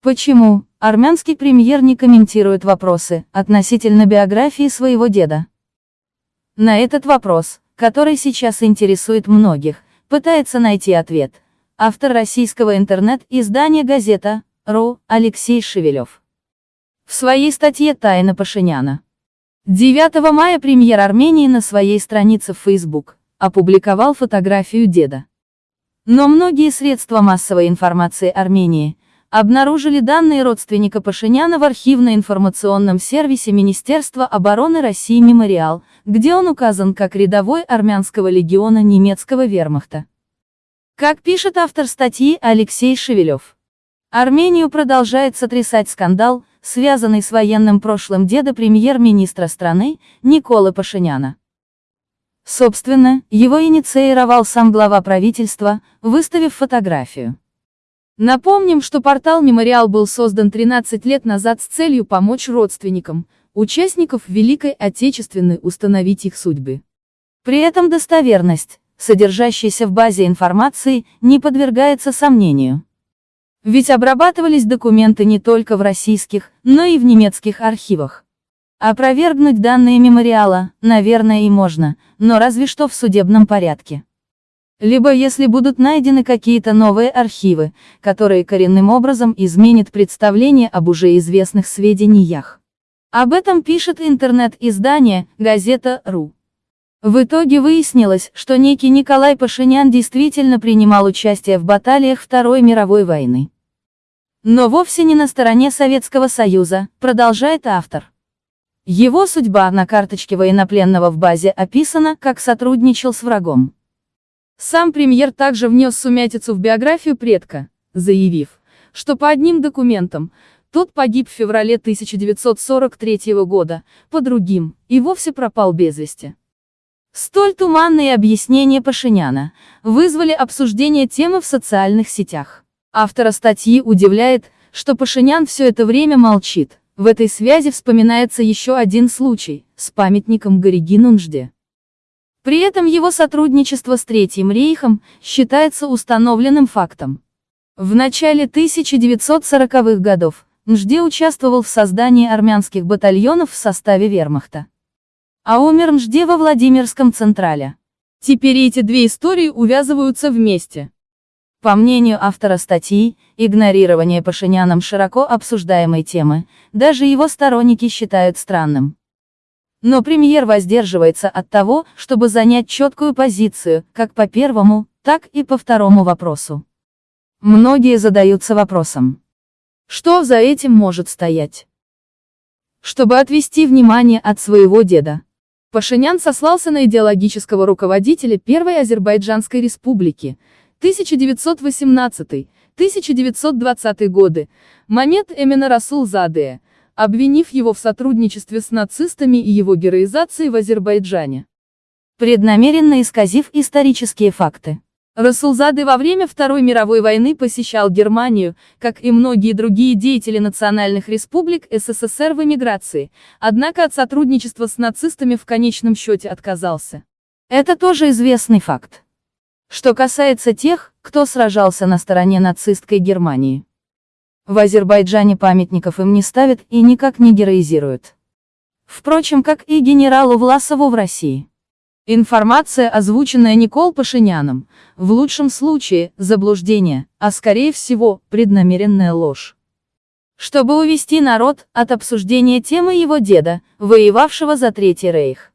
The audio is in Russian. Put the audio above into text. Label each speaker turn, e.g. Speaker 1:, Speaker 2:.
Speaker 1: Почему армянский премьер не комментирует вопросы относительно биографии своего деда? На этот вопрос, который сейчас интересует многих, пытается найти ответ автор российского интернет-издания «Газета. РУ» Алексей Шевелев. В своей статье «Тайна Пашиняна» 9 мая премьер Армении на своей странице в Facebook опубликовал фотографию деда. Но многие средства массовой информации Армении обнаружили данные родственника Пашиняна в архивно-информационном сервисе Министерства обороны России «Мемориал», где он указан как рядовой армянского легиона немецкого вермахта. Как пишет автор статьи Алексей Шевелев, Армению продолжает сотрясать скандал, связанный с военным прошлым деда премьер-министра страны, Николы Пашиняна. Собственно, его инициировал сам глава правительства, выставив фотографию. Напомним, что портал «Мемориал» был создан 13 лет назад с целью помочь родственникам, участников Великой Отечественной установить их судьбы. При этом достоверность, содержащаяся в базе информации, не подвергается сомнению. Ведь обрабатывались документы не только в российских, но и в немецких архивах. Опровергнуть данные мемориала, наверное, и можно, но разве что в судебном порядке. Либо если будут найдены какие-то новые архивы, которые коренным образом изменят представление об уже известных сведениях. Об этом пишет интернет-издание «Газета.ру». В итоге выяснилось, что некий Николай Пашинян действительно принимал участие в баталиях Второй мировой войны. Но вовсе не на стороне Советского Союза, продолжает автор. Его судьба на карточке военнопленного в базе описана, как сотрудничал с врагом. Сам премьер также внес сумятицу в биографию предка, заявив, что по одним документам, тот погиб в феврале 1943 года, по другим, и вовсе пропал без вести. Столь туманные объяснения Пашиняна вызвали обсуждение темы в социальных сетях. Автора статьи удивляет, что Пашинян все это время молчит. В этой связи вспоминается еще один случай, с памятником Гориги Нунжде. При этом его сотрудничество с Третьим рейхом считается установленным фактом. В начале 1940-х годов Нжде участвовал в создании армянских батальонов в составе вермахта. А умер Нжде во Владимирском Централе. Теперь эти две истории увязываются вместе. По мнению автора статьи, игнорирование Пашиняном широко обсуждаемой темы, даже его сторонники считают странным. Но премьер воздерживается от того, чтобы занять четкую позицию, как по первому, так и по второму вопросу. Многие задаются вопросом. Что за этим может стоять? Чтобы отвести внимание от своего деда. Пашинян сослался на идеологического руководителя Первой Азербайджанской республики, 1918-1920 годы, Мамед Эмина Расул Задея, обвинив его в сотрудничестве с нацистами и его героизации в Азербайджане. Преднамеренно исказив исторические факты. Расулзады во время Второй мировой войны посещал Германию, как и многие другие деятели национальных республик СССР в эмиграции, однако от сотрудничества с нацистами в конечном счете отказался. Это тоже известный факт. Что касается тех, кто сражался на стороне нацистской Германии. В Азербайджане памятников им не ставят и никак не героизируют. Впрочем, как и генералу Власову в России. Информация, озвученная Никол Пашиняном, в лучшем случае, заблуждение, а скорее всего, преднамеренная ложь. Чтобы увести народ от обсуждения темы его деда, воевавшего за Третий Рейх.